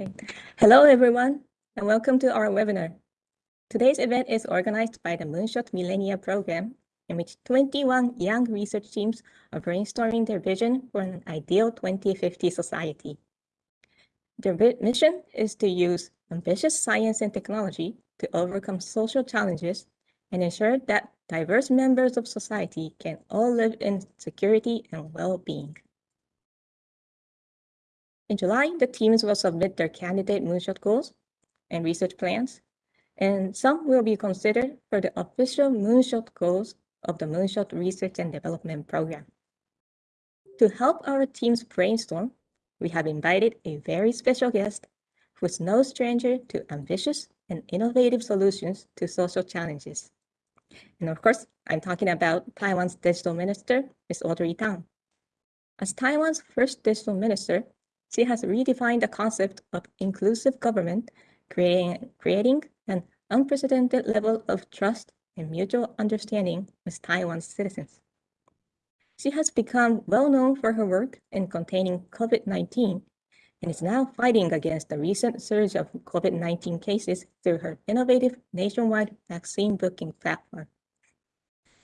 Okay. Hello, everyone, and welcome to our webinar. Today's event is organized by the Moonshot Millennia Program, in which 21 young research teams are brainstorming their vision for an ideal 2050 society. Their mission is to use ambitious science and technology to overcome social challenges and ensure that diverse members of society can all live in security and well-being. In July, the teams will submit their candidate moonshot goals and research plans, and some will be considered for the official moonshot goals of the Moonshot Research and Development Program. To help our teams brainstorm, we have invited a very special guest who is no stranger to ambitious and innovative solutions to social challenges. And of course, I'm talking about Taiwan's digital minister, Ms. Audrey Tang. As Taiwan's first digital minister, she has redefined the concept of inclusive government, creating, creating an unprecedented level of trust and mutual understanding with Taiwan's citizens. She has become well known for her work in containing COVID-19 and is now fighting against the recent surge of COVID-19 cases through her innovative nationwide vaccine booking platform.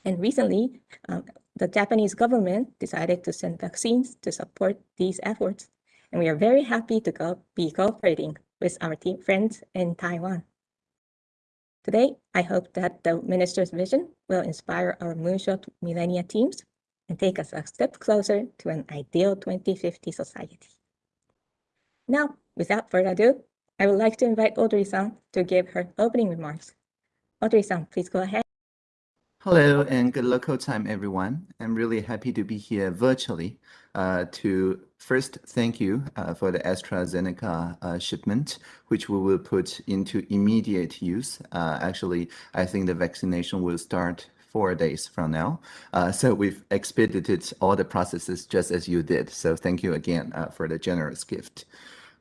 And recently, um, the Japanese government decided to send vaccines to support these efforts and we are very happy to go, be cooperating with our team friends in Taiwan. Today, I hope that the minister's vision will inspire our Moonshot Millennia teams and take us a step closer to an ideal 2050 society. Now, without further ado, I would like to invite Audrey-san to give her opening remarks. Audrey-san, please go ahead. Hello and good local time, everyone. I'm really happy to be here virtually uh, to first thank you uh, for the AstraZeneca uh, shipment, which we will put into immediate use. Uh, actually, I think the vaccination will start four days from now. Uh, so we've expedited all the processes just as you did. So thank you again uh, for the generous gift.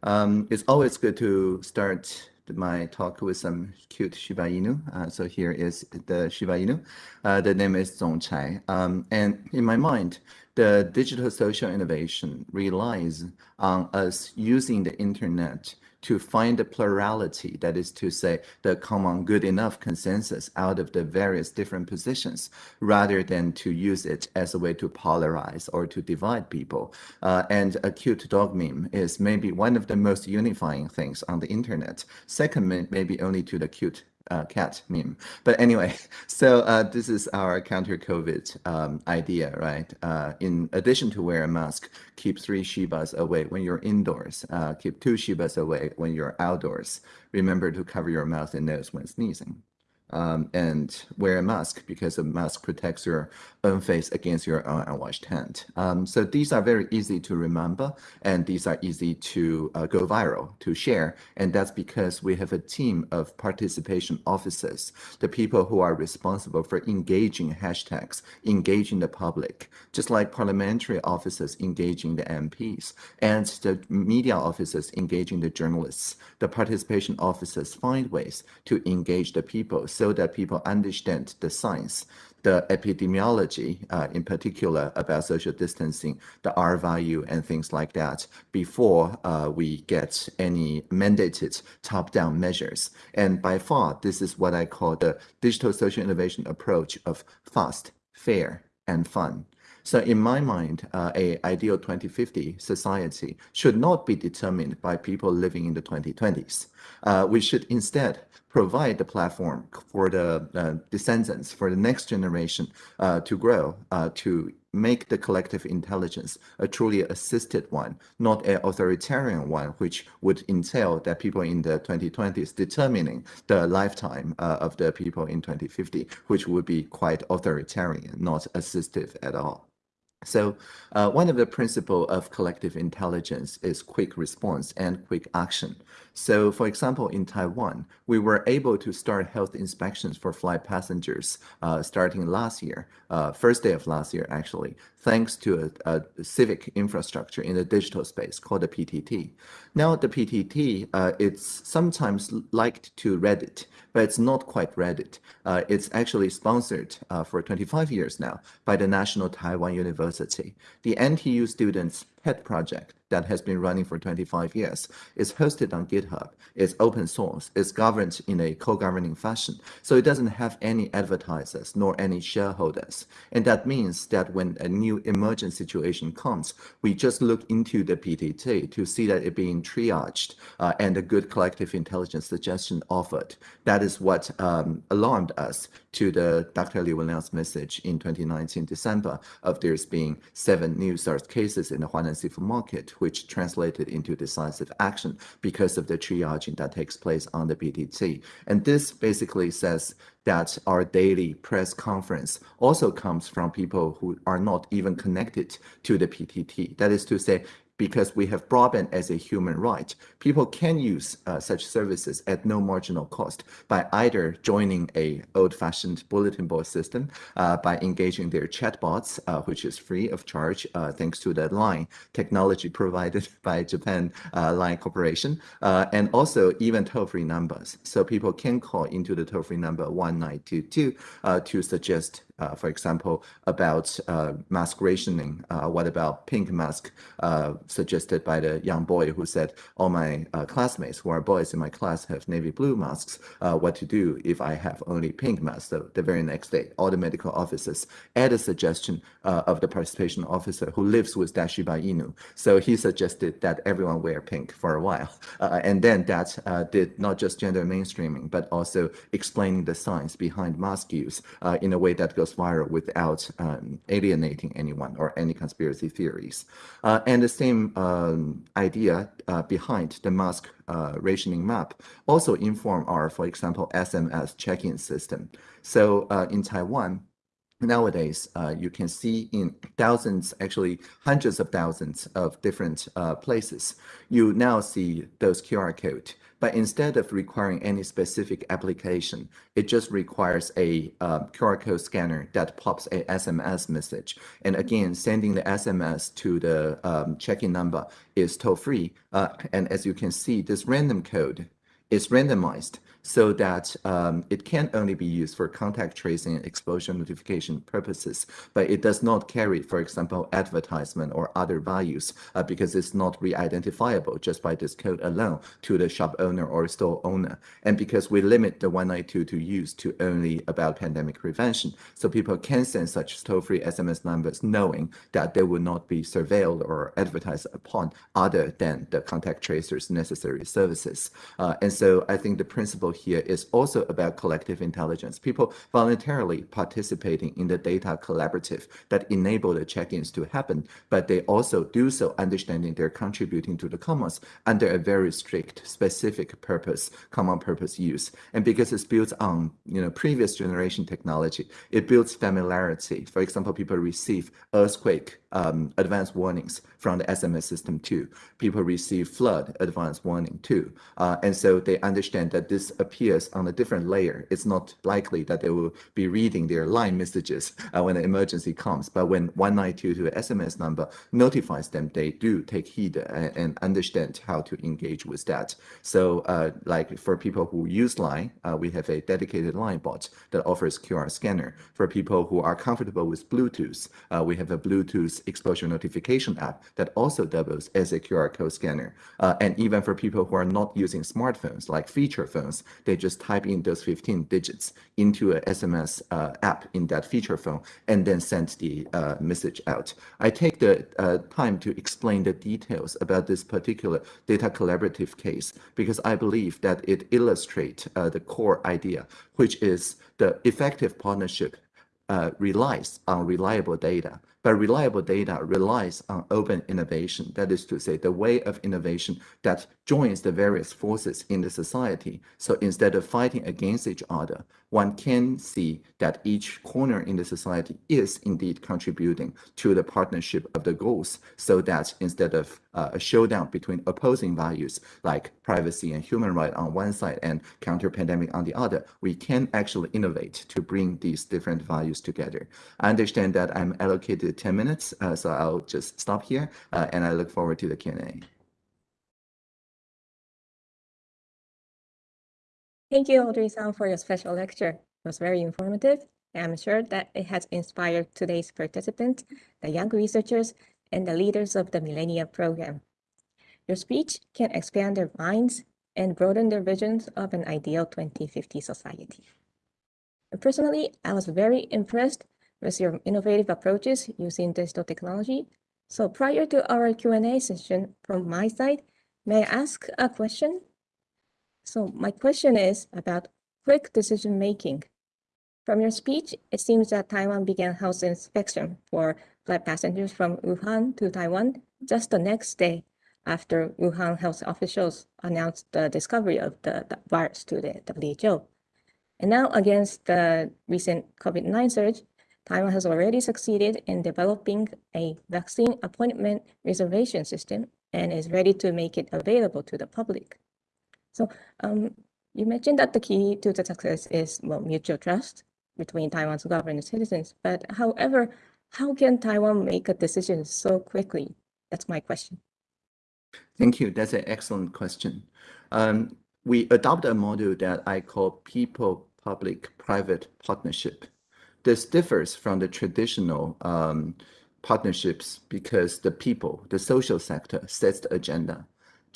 Um, it's always good to start my talk with some cute Shiba Inu. Uh, so here is the Shiba Inu. Uh, the name is Zongchai. Um, and in my mind, the digital social innovation relies on us using the internet to find the plurality, that is to say, the common good enough consensus out of the various different positions, rather than to use it as a way to polarize or to divide people. Uh, and a cute dog meme is maybe one of the most unifying things on the internet. Second, maybe only to the cute uh, cat meme. But anyway, so uh, this is our counter COVID um, idea, right? Uh, in addition to wear a mask, keep three Shibas away when you're indoors, uh, keep two Shibas away when you're outdoors. Remember to cover your mouth and nose when sneezing um, and wear a mask because a mask protects your own face against your own unwashed hand. Um, so these are very easy to remember and these are easy to uh, go viral, to share. And that's because we have a team of participation officers, the people who are responsible for engaging hashtags, engaging the public, just like parliamentary officers engaging the MPs and the media officers engaging the journalists. The participation officers find ways to engage the people so that people understand the science, the epidemiology, uh, in particular about social distancing, the R value and things like that before uh, we get any mandated top-down measures. And by far, this is what I call the digital social innovation approach of fast, fair, and fun. So in my mind, uh, a ideal 2050 society should not be determined by people living in the 2020s. Uh, we should instead provide the platform for the uh, descendants, for the next generation uh, to grow, uh, to make the collective intelligence a truly assisted one, not an authoritarian one, which would entail that people in the 2020s determining the lifetime uh, of the people in 2050, which would be quite authoritarian, not assistive at all. So uh, one of the principle of collective intelligence is quick response and quick action. So for example, in Taiwan, we were able to start health inspections for flight passengers uh, starting last year, uh, first day of last year, actually, thanks to a, a, civic infrastructure in the digital space called the PTT. Now the PTT, uh, it's sometimes liked to Reddit, but it's not quite Reddit. Uh, it's actually sponsored uh, for 25 years now by the National Taiwan University. The NTU students pet project that has been running for 25 years. It's hosted on GitHub. It's open source. It's governed in a co-governing fashion. So it doesn't have any advertisers nor any shareholders. And that means that when a new emergent situation comes, we just look into the PTT to see that it being triaged uh, and a good collective intelligence suggestion offered. That is what um, alarmed us to the Dr. Li Wenliang's message in 2019 December of there's being seven new SARS cases in the Huanan seafood market, which translated into decisive action because of the triaging that takes place on the PTT. And this basically says that our daily press conference also comes from people who are not even connected to the PTT. That is to say, because we have broadband as a human right, people can use uh, such services at no marginal cost by either joining a old-fashioned bulletin board system, uh, by engaging their chatbots, uh, which is free of charge uh, thanks to the line technology provided by Japan uh, Line Corporation, uh, and also even toll-free numbers. So people can call into the toll-free number 1922 to suggest uh, for example, about uh, mask rationing. Uh, what about pink mask uh, suggested by the young boy who said, all my uh, classmates who are boys in my class have navy blue masks. Uh, what to do if I have only pink masks? So the very next day, all the medical officers add a suggestion of the participation officer who lives with that Shiba Inu. So he suggested that everyone wear pink for a while. and then that did not just gender mainstreaming, but also explaining the science behind mask use in a way that goes goes viral without um, alienating anyone or any conspiracy theories. Uh, and the same um, idea uh, behind the mask uh, rationing map also inform our, for example, SMS check-in system. So uh, in Taiwan, nowadays uh, you can see in thousands actually hundreds of thousands of different uh, places you now see those qr code but instead of requiring any specific application, it just requires a uh, QR code scanner that pops a SMS message. And again, sending the SMS to the um, check-in number is toll-free. Uh, and as you can see, this random code is randomized so that um, it can only be used for contact tracing and exposure notification purposes, but it does not carry, for example, advertisement or other values uh, because it's not re-identifiable just by this code alone to the shop owner or store owner. And because we limit the 192 to use to only about pandemic prevention, so people can send such toll-free SMS numbers knowing that they will not be surveilled or advertised upon other than the contact tracers necessary services. Uh, and so I think the principle here is also about collective intelligence, people voluntarily participating in the data collaborative that enable the check-ins to happen, but they also do so understanding they're contributing to the commons under a very strict, specific purpose, common purpose use. And because it's built on you know previous generation technology, it builds familiarity. For example, people receive earthquake um, advanced warnings from the SMS system too. People receive flood advanced warning too. Uh, and so they understand that this appears on a different layer. It's not likely that they will be reading their line messages uh, when an emergency comes. But when 1922 to SMS number notifies them, they do take heed and, and understand how to engage with that. So uh, like for people who use Line, uh, we have a dedicated Line bot that offers QR scanner. For people who are comfortable with Bluetooth, uh, we have a Bluetooth exposure notification app that also doubles as a QR code scanner. Uh, and even for people who are not using smartphones, like feature phones, they just type in those 15 digits into a SMS uh, app in that feature phone and then send the uh, message out. I take the uh, time to explain the details about this particular data collaborative case because I believe that it illustrates uh, the core idea, which is the effective partnership uh, relies on reliable data. But reliable data relies on open innovation. That is to say, the way of innovation that joins the various forces in the society. So instead of fighting against each other, one can see that each corner in the society is indeed contributing to the partnership of the goals so that instead of uh, a showdown between opposing values like privacy and human right on one side and counter pandemic on the other, we can actually innovate to bring these different values together. I understand that I'm allocated 10 minutes, uh, so I'll just stop here uh, and I look forward to the Q&A. Thank you, Audrey-san, for your special lecture. It was very informative. I'm sure that it has inspired today's participants, the young researchers, and the leaders of the Millennium Program. Your speech can expand their minds and broaden their visions of an ideal 2050 society. Personally, I was very impressed with your innovative approaches using digital technology. So prior to our Q&A session from my side, may I ask a question? So my question is about quick decision making. From your speech, it seems that Taiwan began health inspection for flight passengers from Wuhan to Taiwan just the next day after Wuhan health officials announced the discovery of the, the virus to the WHO. And now against the recent COVID-19 surge, Taiwan has already succeeded in developing a vaccine appointment reservation system and is ready to make it available to the public. So um, you mentioned that the key to the success is well, mutual trust between Taiwan's government and citizens. But however, how can Taiwan make a decision so quickly? That's my question. Thank you. That's an excellent question. Um, we adopt a model that I call people-public-private partnership. This differs from the traditional um, partnerships because the people, the social sector, sets the agenda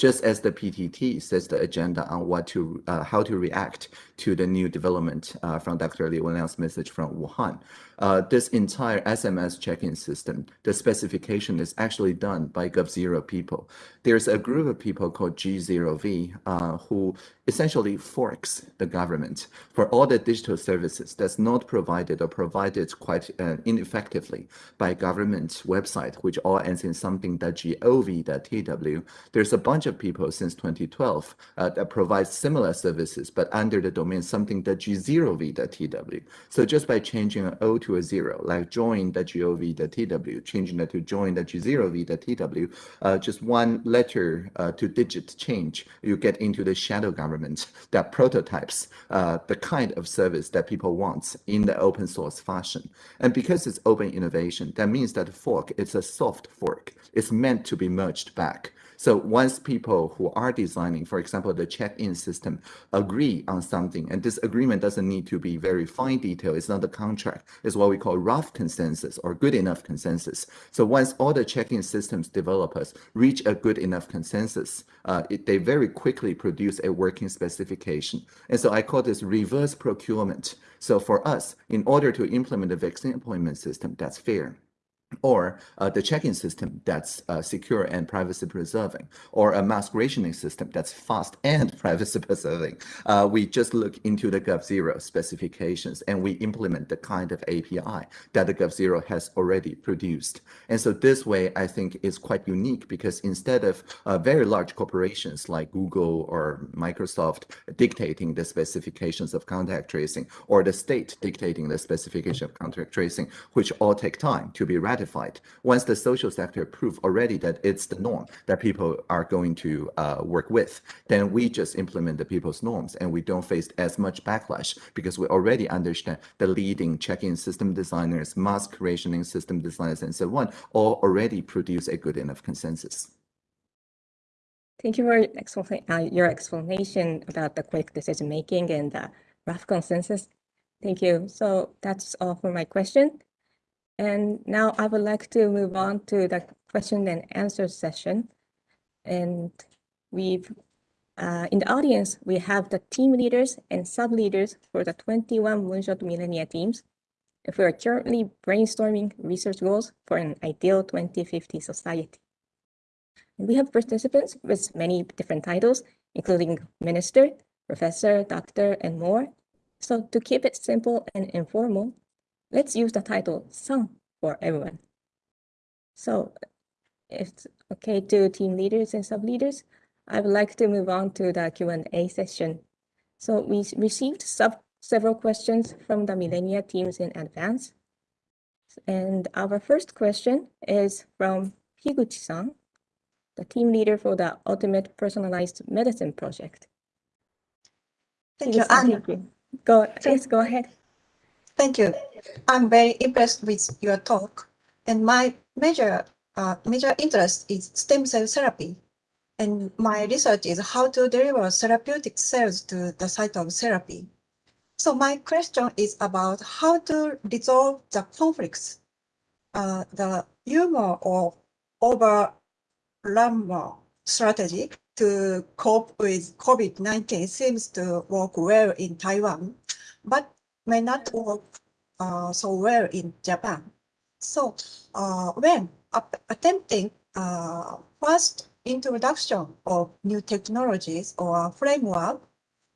just as the PTT sets the agenda on what to, uh, how to react to the new development uh, from Dr. Li Wenliang's message from Wuhan. Uh, this entire SMS check-in system, the specification is actually done by GovZero people. There's a group of people called G0V uh, who essentially forks the government for all the digital services that's not provided or provided quite uh, ineffectively by government website, which all ends in something.gov.tw. There's a bunch of people since 2012 uh, that provide similar services, but under the domain something.g0v.tw. So just by changing an O to to a zero, like join the gov.tw, changing that to join the g0v.tw, uh, just one letter uh, to digit change, you get into the shadow government that prototypes uh, the kind of service that people want in the open source fashion. And because it's open innovation, that means that fork is a soft fork. It's meant to be merged back. So once people who are designing, for example, the check-in system agree on something, and this agreement doesn't need to be very fine detail, it's not a contract, it's what we call rough consensus or good enough consensus. So once all the check-in systems developers reach a good enough consensus, uh, it, they very quickly produce a working specification. And so I call this reverse procurement. So for us, in order to implement the vaccine appointment system, that's fair or uh, the check-in system that's uh, secure and privacy preserving, or a mask rationing system that's fast and privacy preserving. Uh, we just look into the GovZero specifications and we implement the kind of API that the GovZero has already produced. And so this way, I think is quite unique because instead of uh, very large corporations like Google or Microsoft dictating the specifications of contact tracing, or the state dictating the specification of contact tracing, which all take time to be ratified ratified once the social sector prove already that it's the norm that people are going to uh, work with, then we just implement the people's norms and we don't face as much backlash because we already understand the leading check-in system designers, mask rationing system designers, and so on, all already produce a good enough consensus. Thank you for uh, your explanation about the quick decision making and the rough consensus. Thank you. So that's all for my question. And now I would like to move on to the question and answer session. And we've, uh, in the audience, we have the team leaders and sub-leaders for the 21 Moonshot Millennia teams. If we are currently brainstorming research goals for an ideal 2050 society. And we have participants with many different titles, including minister, professor, doctor, and more. So to keep it simple and informal, let's use the title san for everyone. So if it's okay to team leaders and sub-leaders, I would like to move on to the Q&A session. So we received sub several questions from the Millennia teams in advance. And our first question is from Higuchi-san, the team leader for the Ultimate Personalized Medicine Project. Thank you, Anna. Um, go, please go ahead. Thank you. I'm very impressed with your talk. And my major, uh, major interest is stem cell therapy. And my research is how to deliver therapeutic cells to the site of therapy. So my question is about how to resolve the conflicts, uh, the humor of overrun strategy to cope with COVID-19 seems to work well in Taiwan, but may not work uh, so well in Japan. So uh, when attempting uh, first introduction of new technologies or framework,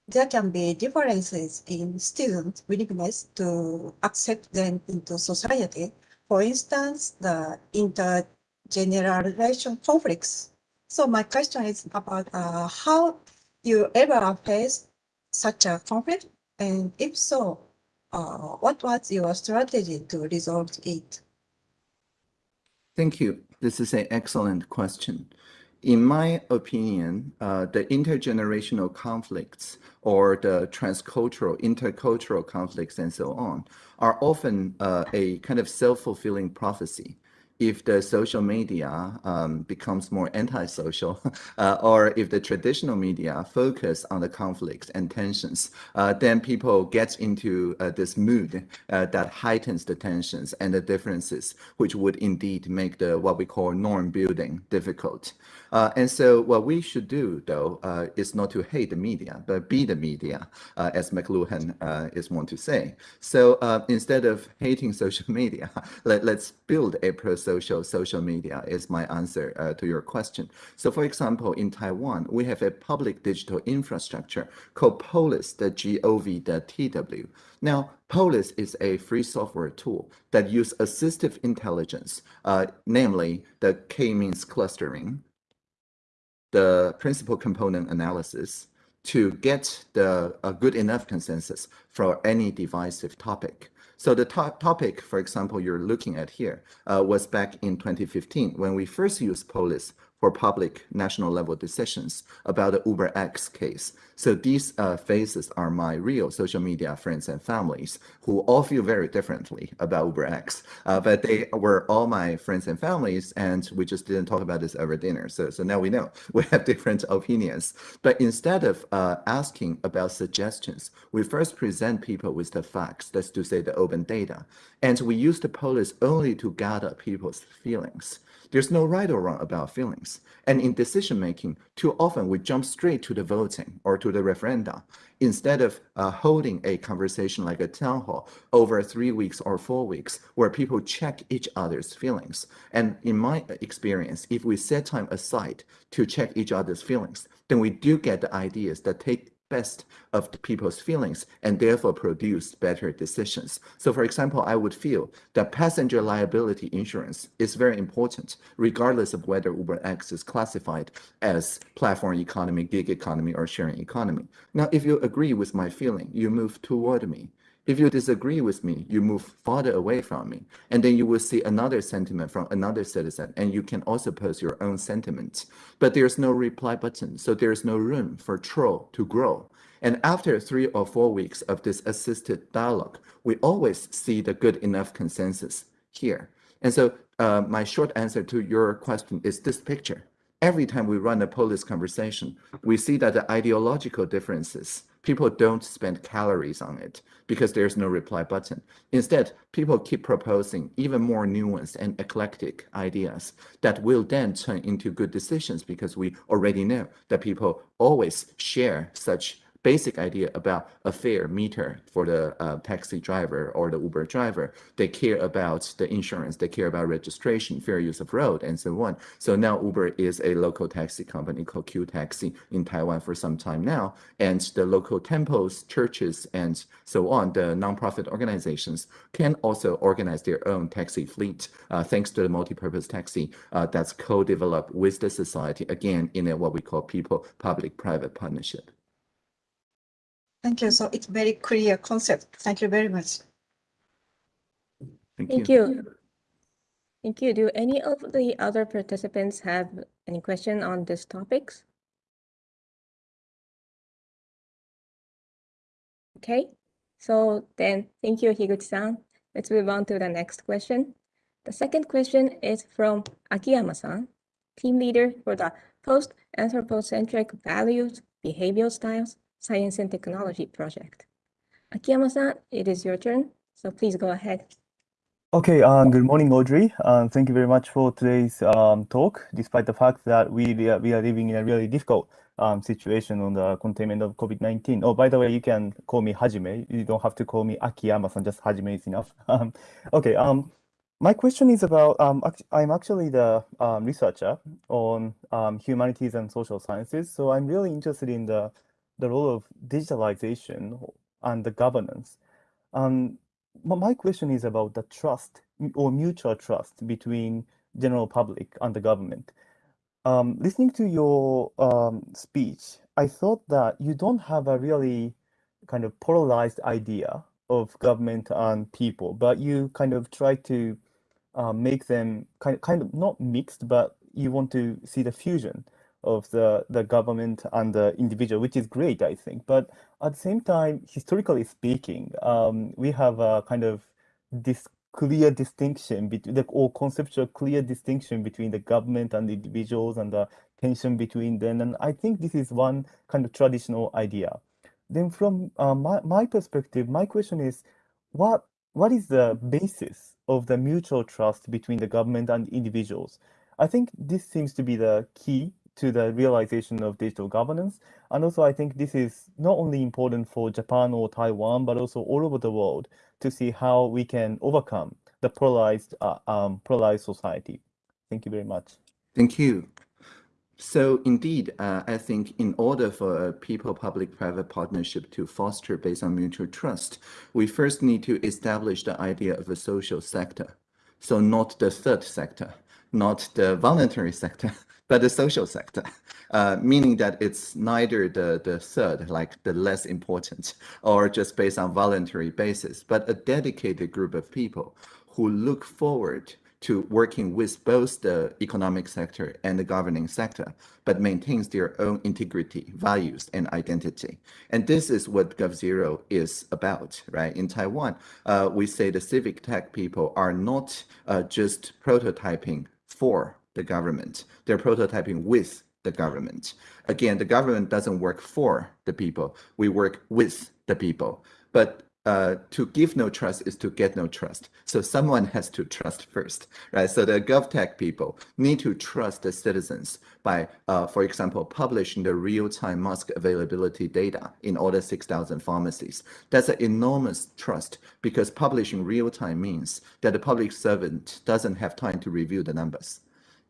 there can be differences in student willingness to accept them into society. For instance, the intergeneration conflicts. So my question is about uh, how you ever faced such a conflict, and if so, uh, what was your strategy to resolve it? Thank you. This is an excellent question. In my opinion, uh, the intergenerational conflicts or the transcultural, intercultural conflicts and so on are often uh, a kind of self-fulfilling prophecy if the social media um, becomes more antisocial, uh, or if the traditional media focus on the conflicts and tensions, uh, then people get into uh, this mood uh, that heightens the tensions and the differences, which would indeed make the what we call norm building difficult. Uh, and so what we should do, though, uh, is not to hate the media, but be the media, as McLuhan is want to say. So instead of hating social media, let, let's build a pro social media is my answer uh, to your question. So for example, in Taiwan, we have a public digital infrastructure called Polis, the G-O-V.TW. Now, Polis is a free software tool that use assistive intelligence, uh, namely the k-means clustering, the principal component analysis, to get the a good enough consensus for any divisive topic. So the to topic, for example, you're looking at here uh, was back in 2015 when we first used Polis for public national level decisions about the Uber X case. So these uh, faces are my real social media friends and families who all feel very differently about Uber X, uh, but they were all my friends and families, and we just didn't talk about this over dinner. So, so now we know we have different opinions. But instead of uh, asking about suggestions, we first present people with the facts, that's to say the open data, and we use the Polis only to gather people's feelings. There's no right or wrong about feelings. And in decision making, too often we jump straight to the voting or to the referenda instead of uh, holding a conversation like a town hall over three weeks or four weeks where people check each other's feelings. And in my experience, if we set time aside to check each other's feelings, then we do get the ideas that take best of the people's feelings and therefore produce better decisions. So for example, I would feel that passenger liability insurance is very important, regardless of whether UberX is classified as platform economy, gig economy, or sharing economy. Now, if you agree with my feeling, you move toward me. If you disagree with me, you move farther away from me. And then you will see another sentiment from another citizen, and you can also post your own sentiment. But there's no reply button, so there's no room for troll to grow. And after three or four weeks of this assisted dialogue, we always see the good enough consensus here. And so uh, my short answer to your question is this picture. Every time we run a Polis conversation, we see that the ideological differences people don't spend calories on it because there's no reply button. Instead, people keep proposing even more nuanced and eclectic ideas that will then turn into good decisions because we already know that people always share such basic idea about a fair meter for the uh, taxi driver or the Uber driver. They care about the insurance, they care about registration, fair use of road, and so on. So now Uber is a local taxi company called Q Taxi in Taiwan for some time now, and the local temples, churches, and so on, the nonprofit organizations can also organize their own taxi fleet uh, thanks to the multi-purpose taxi uh, that's co-developed with the society, again, in a, what we call people-public-private partnership. Thank you. So it's very clear concept. Thank you very much. Thank, Thank you. you. Thank you. Do any of the other participants have any question on these topics? Okay, so then thank you, Higuchi-san. Let's move on to the next question. The second question is from Akiyama-san, team leader for the post-anthropocentric values, behavioral styles, Science and Technology project. Akiyama-san, it is your turn, so please go ahead. Okay, um, good morning, Audrey. Um, thank you very much for today's um, talk, despite the fact that we, we are, we are living in a really difficult um, situation on the containment of COVID-19. Oh, by the way, you can call me Hajime. You don't have to call me Akiyama-san, just Hajime is enough. Um, okay, um, my question is about, um, I'm actually the um, researcher on um, humanities and social sciences. So I'm really interested in the, the role of digitalization and the governance. Um, my question is about the trust or mutual trust between general public and the government. Um, listening to your um, speech, I thought that you don't have a really kind of polarized idea of government and people, but you kind of try to uh, make them kind of, kind of not mixed, but you want to see the fusion of the, the government and the individual, which is great, I think. But at the same time, historically speaking, um, we have a kind of this clear distinction between the or conceptual clear distinction between the government and the individuals and the tension between them. And I think this is one kind of traditional idea. Then from uh, my, my perspective, my question is, what what is the basis of the mutual trust between the government and individuals? I think this seems to be the key to the realization of digital governance. And also, I think this is not only important for Japan or Taiwan, but also all over the world to see how we can overcome the polarized, uh, um, polarized society. Thank you very much. Thank you. So indeed, uh, I think in order for a people-public-private partnership to foster based on mutual trust, we first need to establish the idea of a social sector. So not the third sector, not the voluntary sector, but the social sector, uh, meaning that it's neither the, the third, like the less important, or just based on voluntary basis, but a dedicated group of people who look forward to working with both the economic sector and the governing sector, but maintains their own integrity, values, and identity. And this is what GovZero is about, right? In Taiwan, uh, we say the civic tech people are not uh, just prototyping for the government. They're prototyping with the government. Again, the government doesn't work for the people. We work with the people. But uh, to give no trust is to get no trust. So someone has to trust first, right? So the GovTech people need to trust the citizens by, uh, for example, publishing the real-time mask availability data in all the 6,000 pharmacies. That's an enormous trust because publishing real-time means that the public servant doesn't have time to review the numbers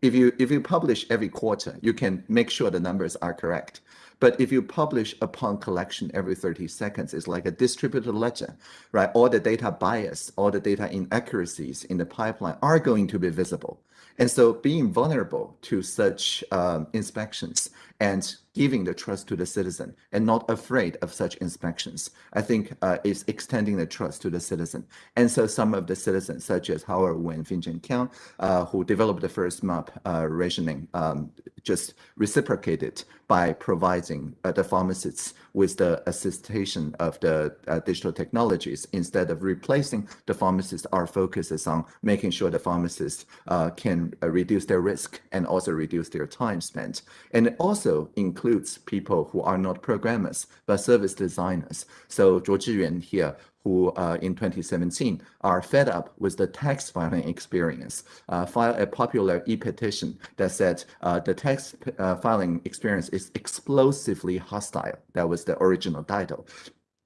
if you if you publish every quarter, you can make sure the numbers are correct. But if you publish upon collection every 30 seconds, it's like a distributed ledger, right? All the data bias, all the data inaccuracies in the pipeline are going to be visible. And so being vulnerable to such um, inspections and giving the trust to the citizen and not afraid of such inspections, I think uh, is extending the trust to the citizen. And so some of the citizens, such as Howard Wen, Finjon Kiang, uh, who developed the first map uh, rationing, um, just reciprocated by providing uh, the pharmacists with the assistation of the uh, digital technologies. Instead of replacing the pharmacists, our focus is on making sure the pharmacists uh, can reduce their risk and also reduce their time spent. And also includes people who are not programmers, but service designers. So Zhuo Zhiyuan here, who uh, in 2017 are fed up with the tax filing experience, uh, filed a popular e-petition that said uh, the tax uh, filing experience is explosively hostile. That was the original title.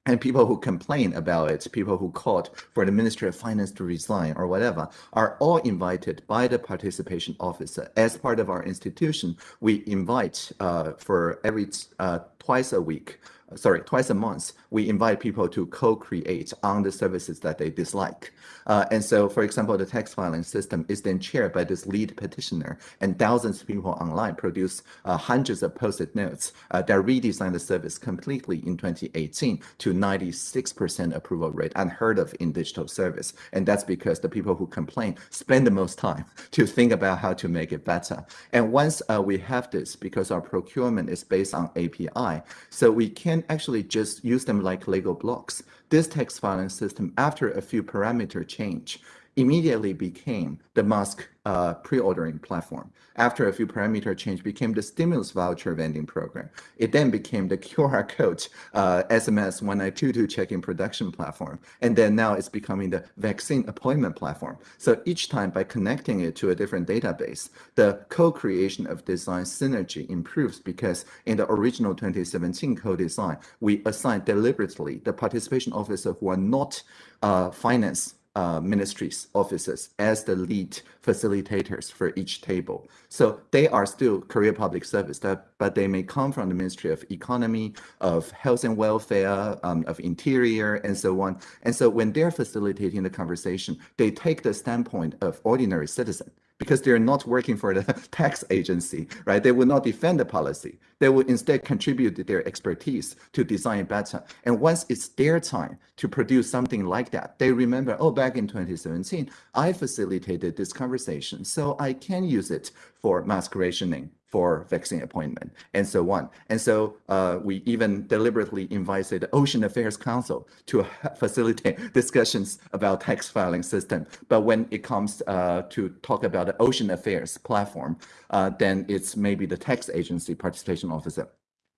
And people who complain about it, people who called for the Ministry of Finance to resign or whatever, are all invited by the participation officer. As part of our institution, we invite uh, for every uh, twice a week sorry, twice a month, we invite people to co-create on the services that they dislike. Uh, and so, for example, the tax filing system is then chaired by this lead petitioner, and thousands of people online produce uh, hundreds of post-it notes uh, that redesign the service completely in 2018 to 96% approval rate, unheard of in digital service. And that's because the people who complain spend the most time to think about how to make it better. And once uh, we have this, because our procurement is based on API, so we can can actually just use them like Lego blocks. This text filing system, after a few parameter change, immediately became the mask uh, pre-ordering platform. After a few parameter change, became the stimulus voucher vending program. It then became the QR code uh, SMS 1922 check-in production platform. And then now it's becoming the vaccine appointment platform. So each time by connecting it to a different database, the co-creation of design synergy improves because in the original 2017 co-design, we assigned deliberately the participation officer who are not uh, finance uh, ministries officers as the lead facilitators for each table. So they are still career public service, but they may come from the Ministry of Economy, of Health and Welfare, um, of Interior, and so on. And so when they're facilitating the conversation, they take the standpoint of ordinary citizen because they're not working for the tax agency, right? They will not defend the policy. They will instead contribute their expertise to design better. And once it's their time to produce something like that, they remember, oh, back in 2017, I facilitated this conversation, so I can use it for rationing for vaccine appointment and so on. And so uh, we even deliberately invited the Ocean Affairs Council to facilitate discussions about tax filing system. But when it comes uh, to talk about the Ocean Affairs platform, uh, then it's maybe the tax agency participation officer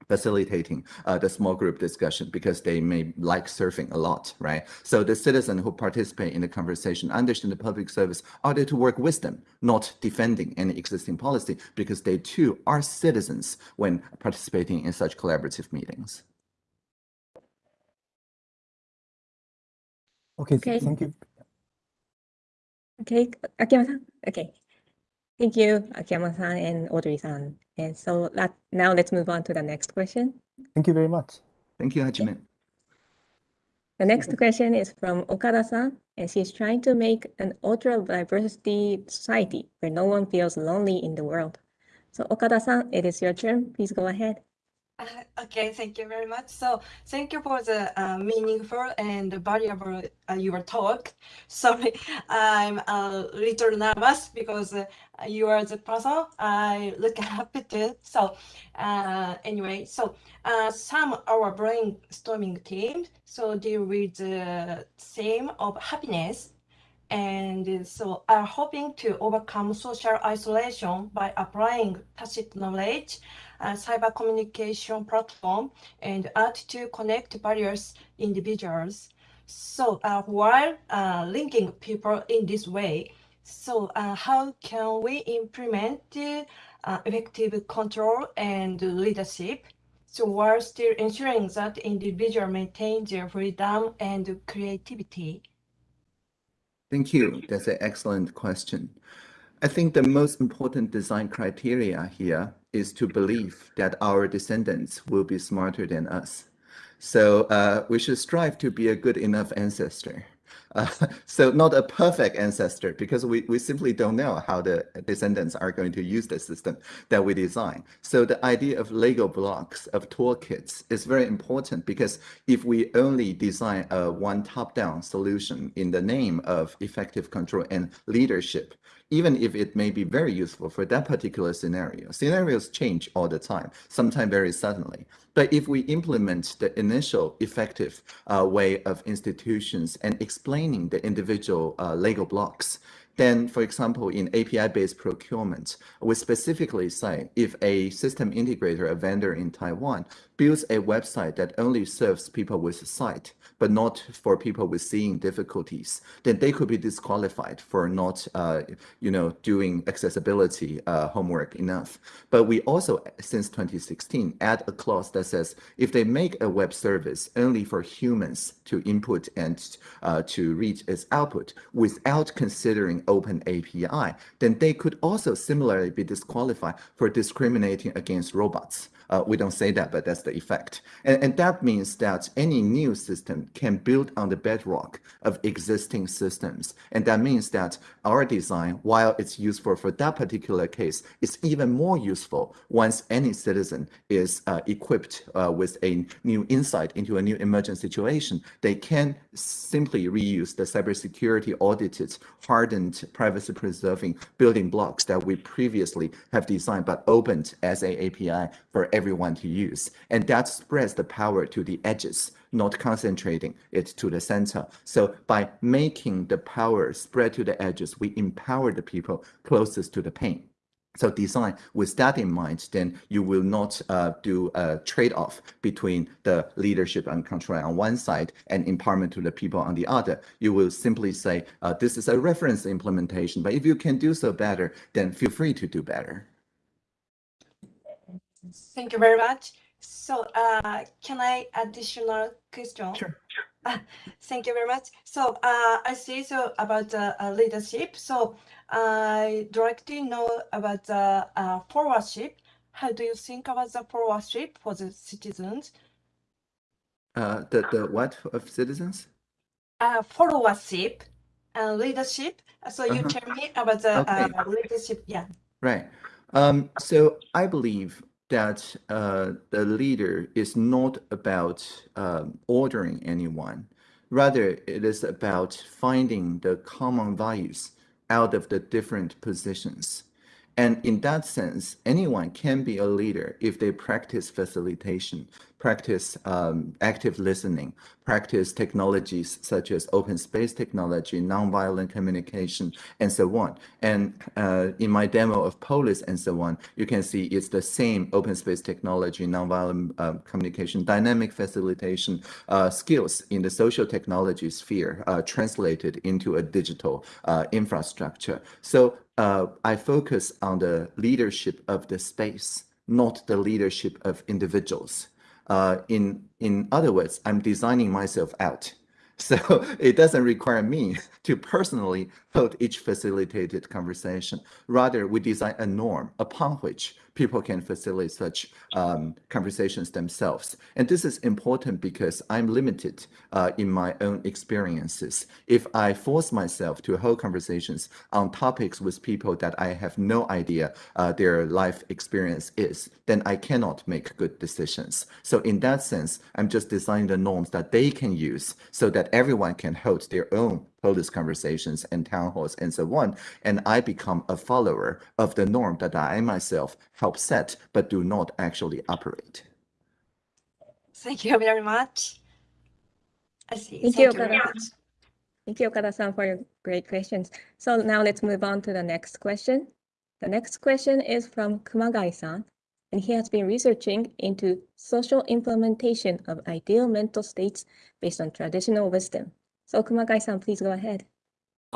facilitating uh, the small group discussion because they may like surfing a lot, right? So the citizen who participate in the conversation understand the public service are there to work with them, not defending any existing policy because they too are citizens when participating in such collaborative meetings. Okay, Okay. thank you. Okay, Akiyama-san. Okay. Thank you, Akiyama-san and Audrey-san. And so that, now let's move on to the next question. Thank you very much. Thank you, Hajime. The next question is from Okada-san, and she's trying to make an ultra diversity society where no one feels lonely in the world. So Okada-san, it is your turn. Please go ahead. Okay, thank you very much. So thank you for the uh, meaningful and valuable uh, your talk. Sorry, I'm a little nervous because uh, you are the person I look up to. So uh, anyway, so uh, some our brainstorming team so deal with the theme of happiness. And so are hoping to overcome social isolation by applying tacit knowledge cyber communication platform and art to connect various individuals. So uh, while uh, linking people in this way, so uh, how can we implement uh, effective control and leadership? So while still ensuring that individual maintain their freedom and creativity. Thank you. That's an excellent question. I think the most important design criteria here is to believe that our descendants will be smarter than us. So uh, we should strive to be a good enough ancestor. So not a perfect ancestor because we, we simply don't know how the descendants are going to use the system that we design. So the idea of Lego blocks, of toolkits is very important because if we only design a one top-down solution in the name of effective control and leadership, even if it may be very useful for that particular scenario. Scenarios change all the time, sometimes very suddenly. But if we implement the initial effective uh, way of institutions and the individual uh, Lego blocks, then, for example, in API-based procurement, we specifically say if a system integrator, a vendor in Taiwan, builds a website that only serves people with sight, but not for people with seeing difficulties, then they could be disqualified for not, uh, you know, doing accessibility uh, homework enough. But we also, since 2016, add a clause that says if they make a web service only for humans to input and uh, to read its output without considering open API, then they could also similarly be disqualified for discriminating against robots. Uh, we don't say that, but that's the effect. And, and that means that any new system can build on the bedrock of existing systems. And that means that our design, while it's useful for that particular case, is even more useful once any citizen is uh, equipped uh, with a new insight into a new emergent situation. They can simply reuse the cybersecurity audited, hardened, privacy preserving building blocks that we previously have designed but opened as a API for every everyone to use. And that spreads the power to the edges, not concentrating it to the center. So by making the power spread to the edges, we empower the people closest to the pain. So design with that in mind, then you will not uh, do a trade-off between the leadership and control on one side and empowerment to the people on the other. You will simply say, uh, this is a reference implementation, but if you can do so better, then feel free to do better. Thank you very much. So uh, can I additional question? Sure. Uh, thank you very much. So uh, I see so about uh, uh, leadership. So I directly know about the uh, followership. How do you think about the followership for the citizens? Uh, the, the what of citizens? Uh, followership and leadership. So you Uh-huh. tell me about the Okay. uh, leadership. Yeah. Right. Um, so I believe that uh, the leader is not about um, ordering anyone. Rather, it is about finding the common values out of the different positions. And in that sense, anyone can be a leader if they practice facilitation, practice um, active listening, practice technologies such as open space technology, nonviolent communication, and so on. And uh, in my demo of Polis and so on, you can see it's the same open space technology, nonviolent uh, communication, dynamic facilitation uh, skills in the social technology sphere uh, translated into a digital uh, infrastructure. So uh, I focus on the leadership of the space, not the leadership of individuals. Uh, in in other words, I'm designing myself out. So it doesn't require me to personally hold each facilitated conversation. Rather, we design a norm upon which people can facilitate such um, conversations themselves. And this is important because I'm limited uh, in my own experiences. If I force myself to hold conversations on topics with people that I have no idea uh, their life experience is, then I cannot make good decisions. So in that sense, I'm just designing the norms that they can use so that everyone can hold their own Polis conversations and town halls and so on. And I become a follower of the norm that I myself help set, but do not actually operate. Thank you very much. I see. Thank you, very Okada. much. Thank you, Okada-san, for your great questions. So now let's move on to the next question. The next question is from Kumagai-san, and he has been researching into social implementation of ideal mental states based on traditional wisdom. So Kumagai-san, please go ahead.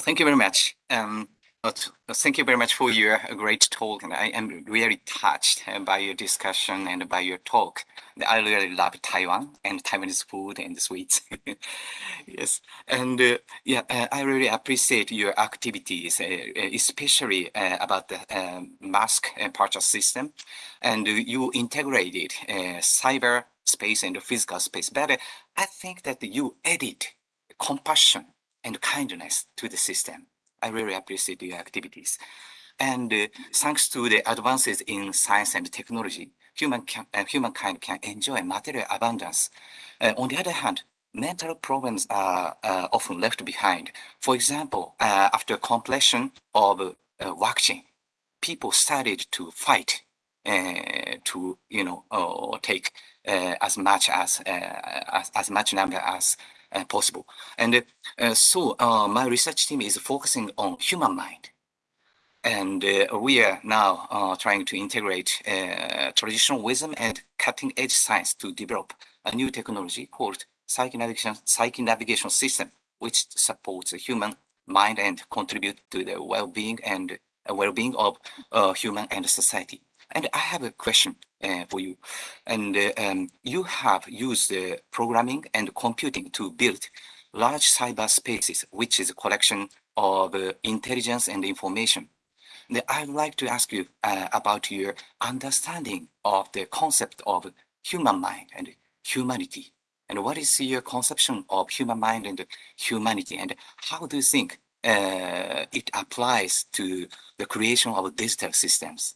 Thank you very much. Um, thank you very much for your uh, great talk, and I am really touched uh, by your discussion and by your talk. I really love Taiwan and Taiwanese food and sweets. yes, and uh, yeah, uh, I really appreciate your activities, especially uh, about the um, mask and purchase system, and you integrated uh, cyber space and physical space. Uh, I think that you added compassion and kindness to the system. I really appreciate your activities. And uh, thanks to the advances in science and technology, human can, uh, humankind can enjoy material abundance. Uh, on the other hand, mental problems are uh, often left behind. For example, uh, after completion of uh, vaccine, people started to fight to, you know, take as much as, as as much number as possible. And uh, so uh, my research team is focusing on human mind. And uh, we are now uh, trying to integrate uh, traditional wisdom and cutting edge science to develop a new technology called psychic navigation, psychic navigation system, which supports the human mind and contribute to the well-being and uh, well-being of uh, human and society. And I have a question uh, for you. And uh, um, you have used uh, programming and computing to build large cyber spaces, which is a collection of uh, intelligence and information. I'd like to ask you uh, about your understanding of the concept of human mind and humanity. And what is your conception of human mind and humanity? And how do you think it applies to the creation of digital systems?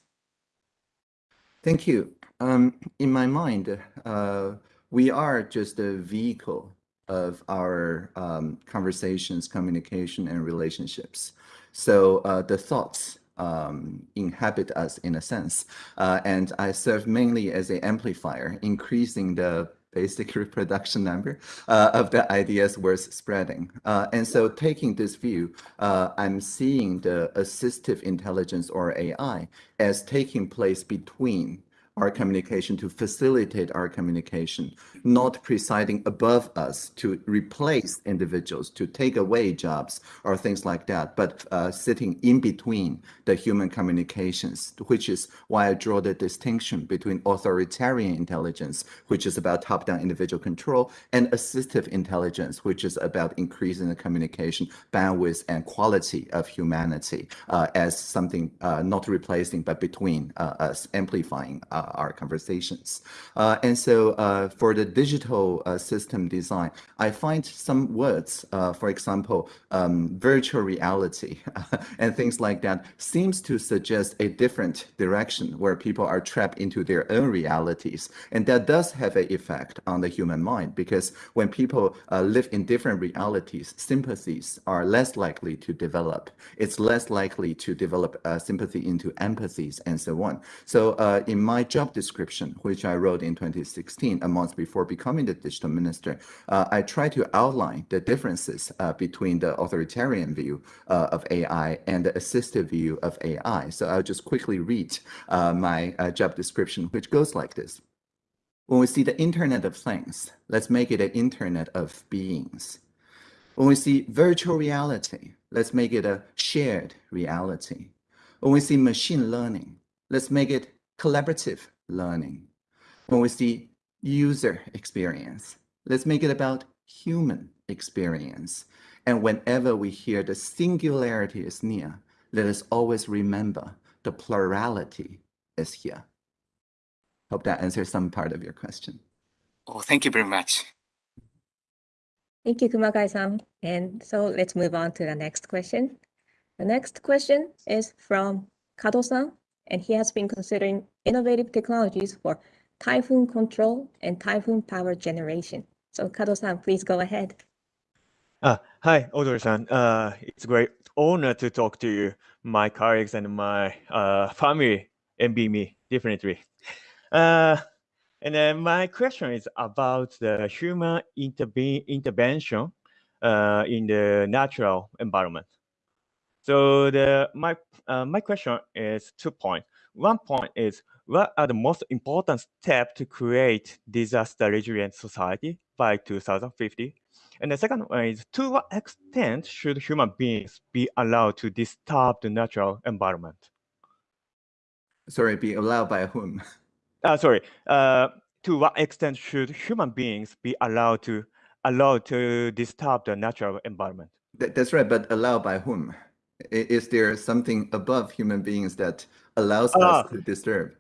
Thank you. Um, in my mind, uh, we are just a vehicle of our um, conversations, communication, and relationships. So uh, the thoughts um, inhabit us in a sense. Uh, and I serve mainly as an amplifier, increasing the basic reproduction number uh, of the ideas worth spreading. Uh, and so taking this view, uh, I'm seeing the assistive intelligence or AI as taking place between our communication to facilitate our communication, not presiding above us to replace individuals, to take away jobs or things like that, but uh, sitting in between the human communications, which is why I draw the distinction between authoritarian intelligence, which is about top-down individual control, and assistive intelligence, which is about increasing the communication bandwidth and quality of humanity uh, as something uh, not replacing, but between uh, us, amplifying uh, our conversations. Uh, and so uh, for the digital uh, system design, I find some words, uh, for example, um, virtual reality and things like that seems to suggest a different direction where people are trapped into their own realities. And that does have an effect on the human mind because when people uh, live in different realities, sympathies are less likely to develop. It's less likely to develop uh, sympathy into empathies and so on. So in my job description, which I wrote in 2016, a month before becoming the digital minister, uh, I try to outline the differences uh, between the authoritarian view uh, of AI and the assistive view of AI. So I'll just quickly read uh, my uh, job description, which goes like this. When we see the Internet of Things, let's make it an Internet of Beings. When we see virtual reality, let's make it a shared reality. When we see machine learning, let's make it collaborative learning. When we see user experience, let's make it about human experience. And whenever we hear the singularity is near, let us always remember the plurality is here. Hope that answers some part of your question. Oh, thank you very much. Thank you, Kumagai-san. And so let's move on to the next question. The next question is from Kado-san, and he has been considering innovative technologies for typhoon control and typhoon power generation. So Kado-san, please go ahead. Uh, hi, Audrey-san. Uh, it's a great honor to talk to you. My colleagues and my uh, family envy me, definitely. Uh, and then my question is about the human interve intervention uh, in the natural environment. So the my uh, my question is two points. One point is what are the most important steps to create disaster resilient society by 2050? And the second one is to what extent should human beings be allowed to disturb the natural environment? Sorry, be allowed by whom? Uh, sorry, uh, to what extent should human beings be allowed to allowed to disturb the natural environment? That, that's right, but allowed by whom? Is there something above human beings that allows Ah. us to disturb?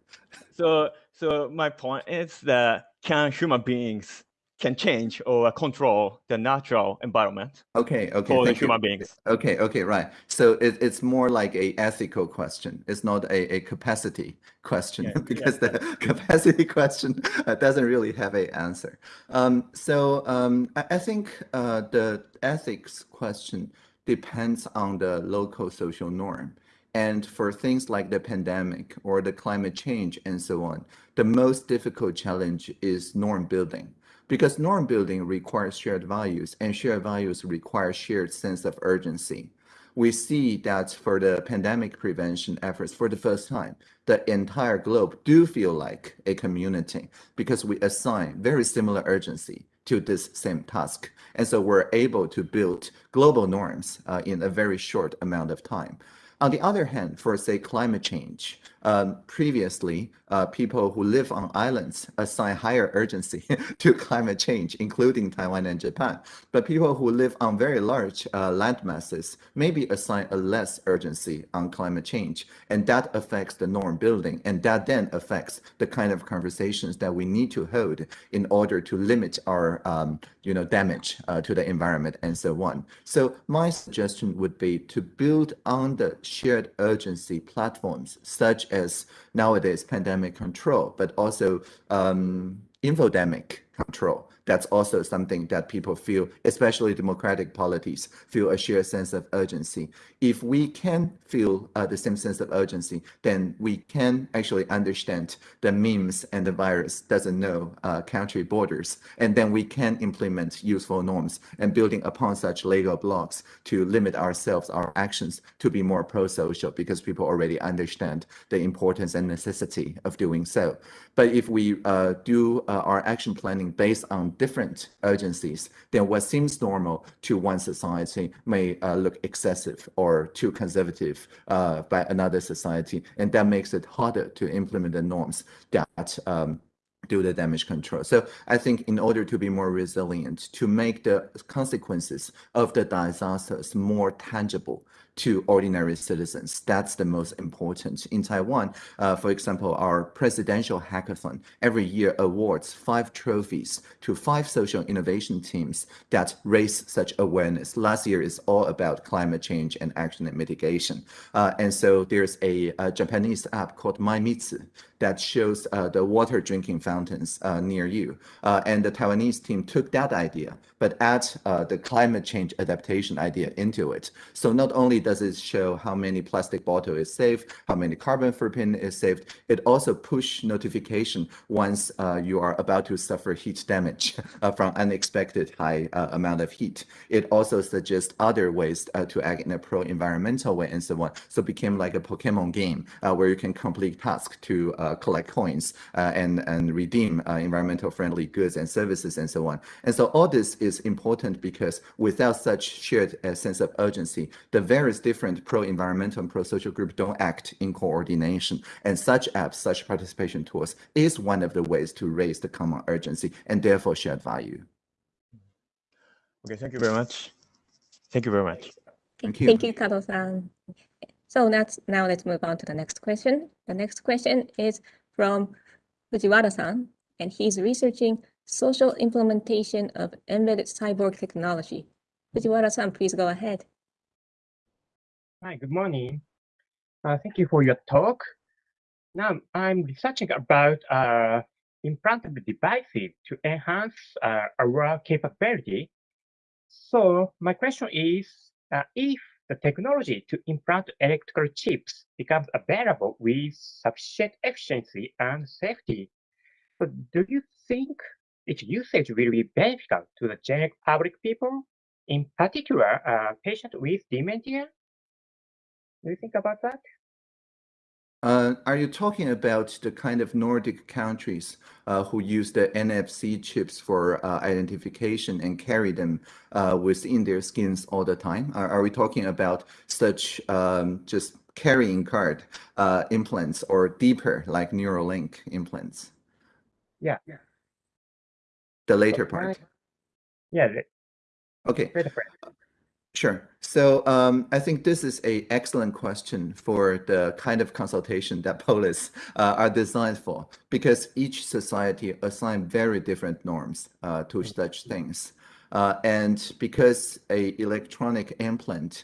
So, so my point is that can human beings can change or control the natural environment Okay, okay. for the thank you. human beings? Okay, okay, right. So it, it's more like a ethical question. It's not a, a capacity question Yeah, yeah. because the capacity question uh, doesn't really have a answer. Um, so um, I, I think uh, the ethics question depends on the local social norm. And for things like the pandemic or the climate change and so on, the most difficult challenge is norm building because norm building requires shared values and shared values require shared sense of urgency. We see that for the pandemic prevention efforts for the first time, the entire globe do feel like a community because we assign very similar urgency to this same task. And so we're able to build global norms uh, in a very short amount of time. On the other hand, for say climate change, um, previously uh, people who live on islands assign higher urgency to climate change, including Taiwan and Japan. But people who live on very large uh, land masses maybe assign a less urgency on climate change, and that affects the norm building, and that then affects the kind of conversations that we need to hold in order to limit our um, you know damage uh, to the environment and so on. So my suggestion would be to build on the shared urgency platforms such as nowadays pandemic control, but also um, infodemic control. That's also something that people feel, especially democratic polities, feel a shared sense of urgency. If we can feel uh, the same sense of urgency, then we can actually understand the memes and the virus doesn't know uh, country borders. And then we can implement useful norms and building upon such Lego blocks to limit ourselves, our actions to be more pro-social because people already understand the importance and necessity of doing so. But if we uh, do uh, our action planning based on different urgencies, then what seems normal to one society may uh, look excessive or too conservative uh, by another society. And that makes it harder to implement the norms that um, do the damage control. So I think in order to be more resilient, to make the consequences of the disasters more tangible to ordinary citizens, that's the most important. In Taiwan, uh, for example, our presidential hackathon every year awards five trophies to five social innovation teams that raise such awareness. Last year is all about climate change and action and mitigation. Uh, and so there's a, a, Japanese app called mymizu that shows uh, the water drinking fountains uh, near you. Uh, and the Taiwanese team took that idea, but add uh, the climate change adaptation idea into it. So not only does it show how many plastic bottle is saved, how many carbon footprint is saved, it also push notification once uh, you are about to suffer heat damage uh, from unexpected high amount of heat. It also suggests other ways to act in a pro-environmental way and so on. So it became like a Pokemon game where you can complete tasks to collect coins uh, and, and redeem uh, environmental friendly goods and services and so on. And so all this is important because without such shared sense of urgency, the various different pro-environmental and pro-social groups don't act in coordination. And such apps, such participation tools is one of the ways to raise the common urgency and therefore shared value. Okay, thank you very much. Thank you very much. Thank you. Thank you, Kato-san. So let's now let's move on to the next question. The next question is from Fujiwara-san, and he's researching social implementation of embedded cyborg technology. Fujiwara-san, please go ahead. Hi, good morning. Uh, thank you for your talk. Now, I'm researching about uh, implantable devices to enhance uh, our capability. So my question is, uh, if the technology to implant electrical chips becomes available with sufficient efficiency and safety. But do you think its usage will be beneficial to the general public people, in particular, uh, patients with dementia? Do you think about that? Uh, are you talking about the kind of Nordic countries uh, who use the NFC chips for uh, identification and carry them uh, within their skins all the time? Are, are we talking about such um, just carrying card uh, implants or deeper like Neuralink implants? Yeah. yeah. The later part. Yeah. Okay. Sure. So um, I think this is a excellent question for the kind of consultation that Polis uh, are designed for, because each society assign very different norms uh, to such things. Uh, and because a electronic implant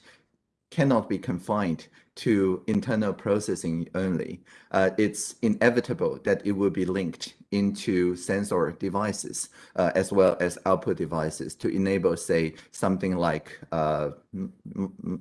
cannot be confined to internal processing only. Uh, it's inevitable that it will be linked into sensor devices uh, as well as output devices to enable, say, something like uh,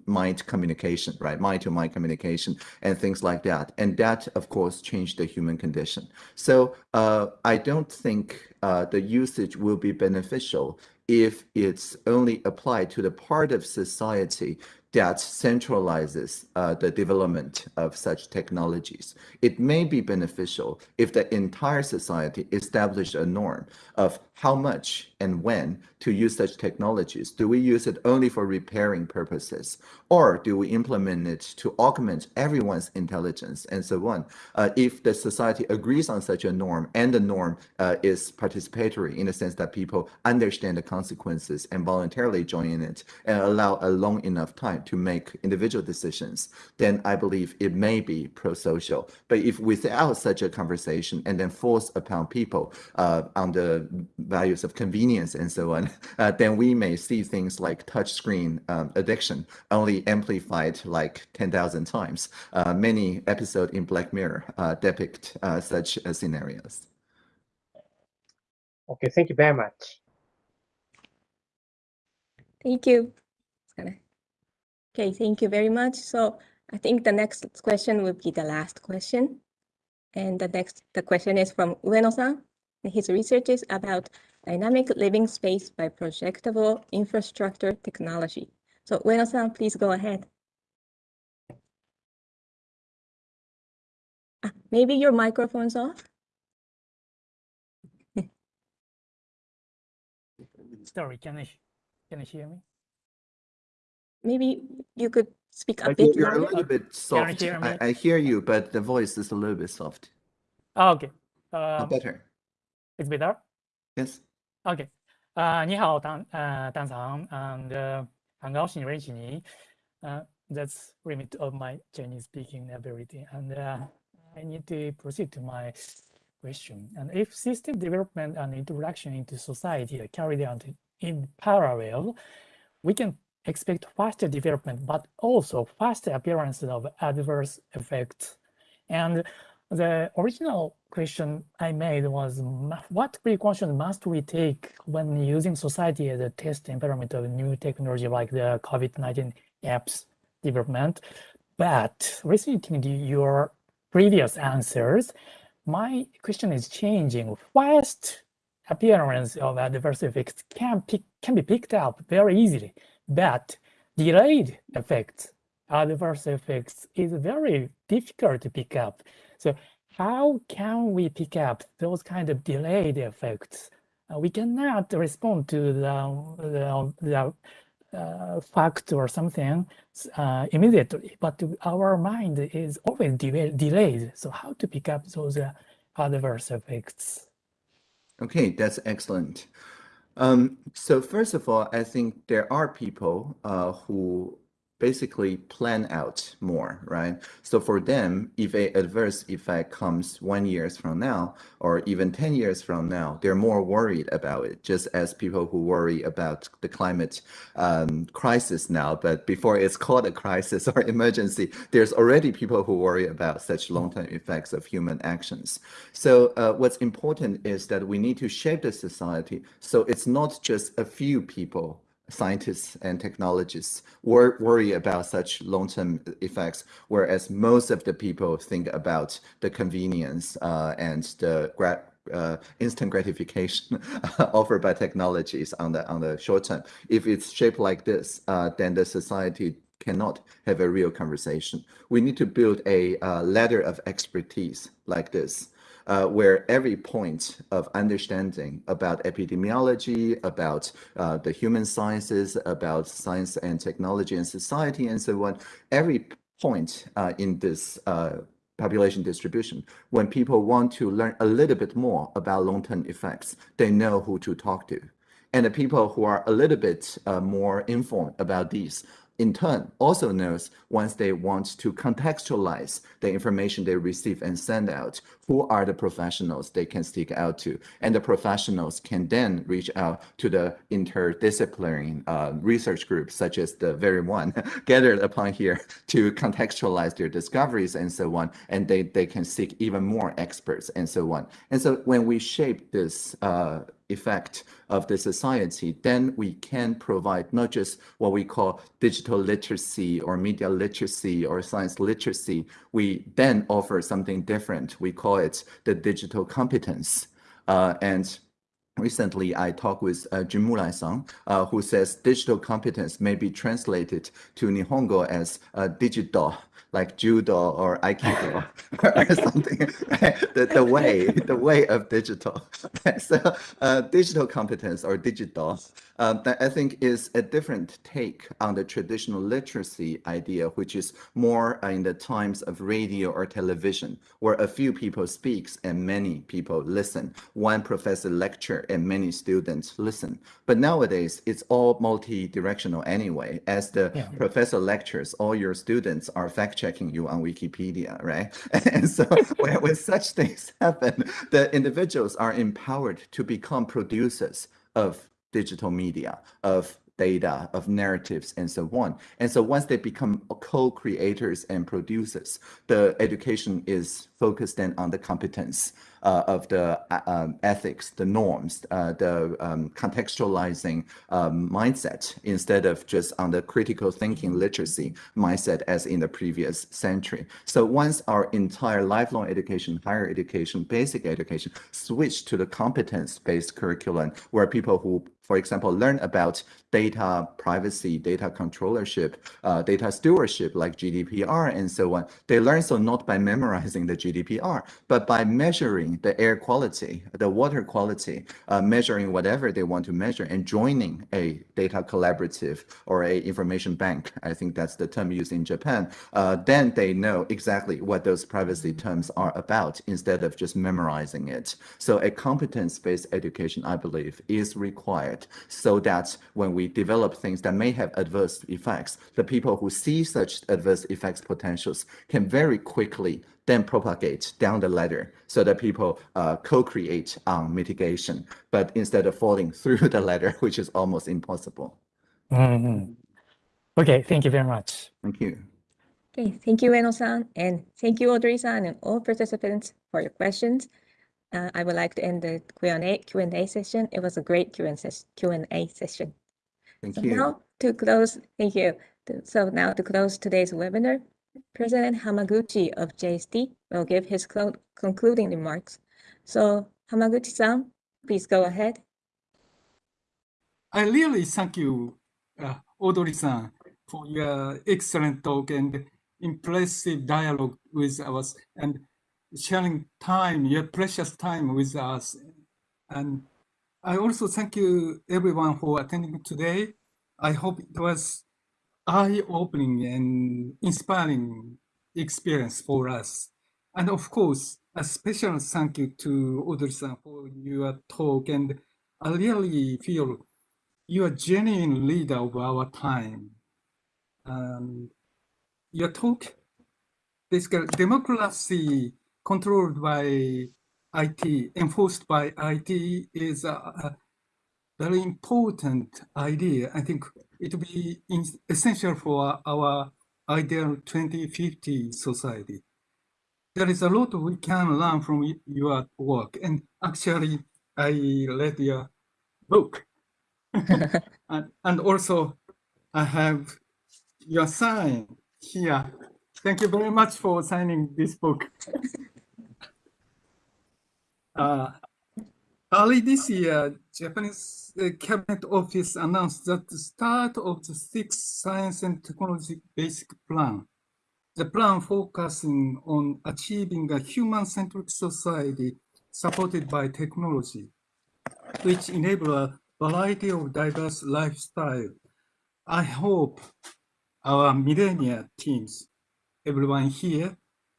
mind communication, right? Mind to mind communication and things like that. And that, of course, changed the human condition. So uh, I don't think uh, the usage will be beneficial if it's only applied to the part of society that centralizes uh, the development of such technologies. It may be beneficial if the entire society established a norm of how much and when to use such technologies. Do we use it only for repairing purposes? Or do we implement it to augment everyone's intelligence and so on? Uh, if the society agrees on such a norm and the norm uh, is participatory in the sense that people understand the consequences and voluntarily join in it and allow a long enough time to make individual decisions, then I believe it may be pro-social. But if without such a conversation and then force upon people uh, on the values of convenience and so on, uh, then we may see things like touchscreen um, addiction only amplified like 10,000 times. Uh, many episodes in Black Mirror uh, depict uh, such uh, scenarios. Okay, thank you very much. Thank you. Okay, thank you very much. So I think the next question will be the last question. And the next, the question is from Ueno-san. His research is about dynamic living space by projectable infrastructure technology. So Ueno-san, please go ahead. Ah, maybe your microphone's off? Sorry, can I, can you hear me? Maybe you could speak a I bit think you're a louder. little bit soft. hear me? I, I hear you, but the voice is a little bit soft. Ah, OK， Uh, 呃、 better. it's better. Yes. OK，啊、你好，唐呃唐长，and、uh, 很高兴认识你。呃、that's limit of my Chinese speaking ability, and uh, I need to proceed to my question. And if system development and introduction into society are carried out in parallel, we can expect faster development, but also faster appearance of adverse effects. And the original question I made was what precaution must we take when using society as a test environment of new technology like the COVID-19 apps development? But listening to your previous answers, my question is changing. Fast appearance of adverse effects can pick, can be picked up very easily, but delayed effects, adverse effects is very difficult to pick up. So how can we pick up those kind of delayed effects? Uh, we cannot respond to the, the, the uh, fact or something uh, immediately, but our mind is always de- delayed. So how to pick up those uh, adverse effects? Okay, that's excellent. Um, so first of all, I think there are people uh, who basically plan out more, right? So for them, if a adverse effect comes one years from now, or even 10 years from now, they're more worried about it, just as people who worry about the climate um, crisis now, but before it's called a crisis or emergency, there's already people who worry about such long-term effects of human actions. So uh, what's important is that we need to shape the society so it's not just a few people scientists and technologists wor- worry about such long-term effects, whereas most of the people think about the convenience uh, and the gra- uh, instant gratification offered by technologies on the on the short term. If it's shaped like this, uh, then the society cannot have a real conversation. We need to build a uh, ladder of expertise like this uh, where every point of understanding about epidemiology, about uh, the human sciences, about science and technology and society and so on, every point uh, in this uh, population distribution, when people want to learn a little bit more about long-term effects, they know who to talk to. And the people who are a little bit uh, more informed about these in turn also knows once they want to contextualize the information they receive and send out, who are the professionals they can seek out to. And the professionals can then reach out to the interdisciplinary uh, research groups, such as the very one gathered upon here to contextualize their discoveries and so on. And they, they can seek even more experts and so on. And so when we shape this uh, effect of the society, then we can provide not just what we call digital literacy or media literacy or science literacy. We then offer something different. We call it the digital competence. Uh, and Recently, I talked with uh, Jun Murai-san, uh, who says digital competence may be translated to Nihongo as uh, digital, like judo or aikido or something. the, the way, the way of digital. so, uh, digital competence or digital, uh, that I think is a different take on the traditional literacy idea, which is more in the times of radio or television, where a few people speaks and many people listen. One professor and many students listen. But nowadays, it's all multi-directional anyway. As the Yeah. professor lectures, all your students are fact-checking you on Wikipedia, right? And so when, when such things happen, the individuals are empowered to become producers of digital media, of data, of narratives, and so on. And so once they become co-creators and producers, the education is focused then on the competence uh, of the uh, um, ethics, the norms, uh, the um, contextualizing um, mindset instead of just on the critical thinking literacy mindset as in the previous century. So once our entire lifelong education, higher education, basic education switch to the competence-based curriculum where people who for example, learn about data privacy, data controllership, uh, data stewardship like GDPR and so on. They learn so not by memorizing the GDPR, but by measuring the air quality, the water quality, uh, measuring whatever they want to measure and joining a data collaborative or a information bank. I think that's the term used in Japan. Uh, then they know exactly what those privacy terms are about instead of just memorizing it. So a competence-based education, I believe, is required so that when we develop things that may have adverse effects, the people who see such adverse effects potentials can very quickly then propagate down the ladder so that people uh, co-create on mitigation, but instead of falling through the ladder, which is almost impossible. Mm -hmm. Okay, thank you very much. Thank you. Okay, thank you, Eno-san, and thank you, Audrey-san, and all participants for your questions. Uh, I would like to end the Q&A Q&A session. It was a great Q&A session. Thank so you. Now to close, thank you. So now to close today's webinar, President Hamaguchi of JST will give his concluding remarks. So Hamaguchi-san, please go ahead. I really thank you, uh, Audrey-san, for your excellent talk and impressive dialogue with us and sharing time, your precious time with us. And I also thank you everyone for attending today. I hope it was eye-opening and inspiring experience for us. And of course, a special thank you to Audrey-san for your talk. And I really feel you are genuine leader of our time. Um, your talk, basically democracy controlled by IT, enforced by IT is a, very important idea. I think it will be essential for our ideal 2050 society. There is a lot we can learn from your work. And actually, I read your book. and, and also, I have your sign here. Thank you very much for signing this book. Uh, early this year, Japanese uh, Cabinet Office announced that the start of the sixth science and technology basic plan. The plan focusing on achieving a human-centric society supported by technology, which enable a variety of diverse lifestyle. I hope our millennia teams, everyone here,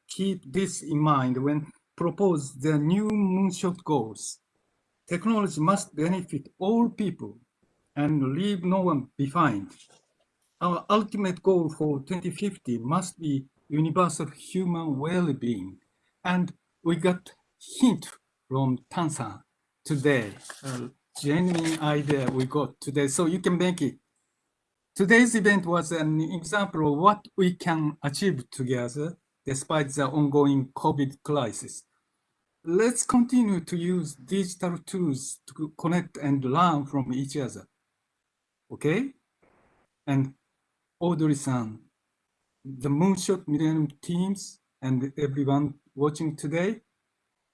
keep this in mind when propose their new moonshot goals. Technology must benefit all people and leave no one behind. Our ultimate goal for 2050 must be universal human well-being. And we got hint from Tang-san today, genuine idea we got today, so you can make it. Today's event was an example of what we can achieve together despite the ongoing COVID crisis. Let's continue to use digital tools to connect and learn from each other. Okay? And Audrey-san, the Moonshot Millennium teams and everyone watching today,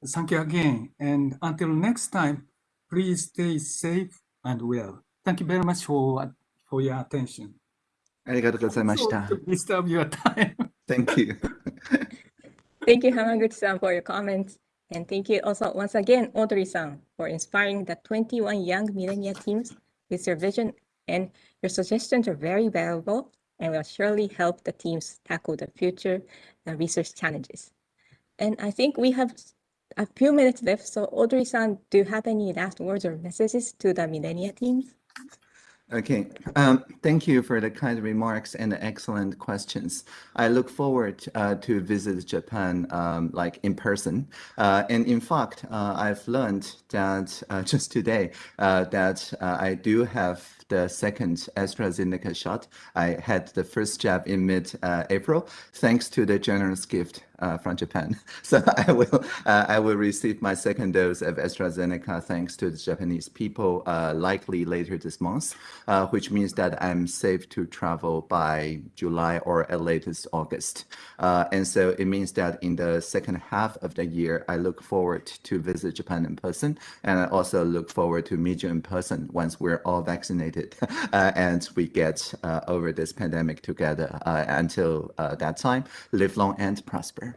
thank you again. And until next time, please stay safe and well. Thank you very much for, for your attention. ありがとうございました。 So to disturb your time. Thank you. Thank you, Hamaguchi-san, for your comments. And thank you also once again, Audrey-san, for inspiring the 21 young millennia teams with your vision and your suggestions are very valuable and will surely help the teams tackle the future uh, research challenges. And I think we have a few minutes left. So Audrey-san, do you have any last words or messages to the millennia teams? Okay, um, thank you for the kind remarks and the excellent questions. I look forward uh, to visit Japan um, like in person. Uh, and in fact, uh, I've learned that uh, just today uh, that uh, I do have the second AstraZeneca shot. I had the first jab in mid-April, thanks to the generous gift uh, from Japan. So I will uh, I will receive my second dose of AstraZeneca thanks to the Japanese people, uh, likely later this month, uh, which means that I'm safe to travel by July or at latest August. Uh, and so it means that in the second half of the year, I look forward to visit Japan in person, and I also look forward to meet you in person once we're all vaccinated uh, and we get uh, over this pandemic together. Uh, until uh, that time, live long and prosper.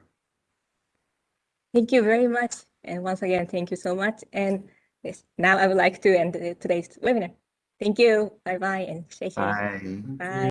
Thank you very much. And once again, thank you so much. And yes, now I would like to end today's webinar. Thank you. Bye bye and stay safe. Bye. Bye.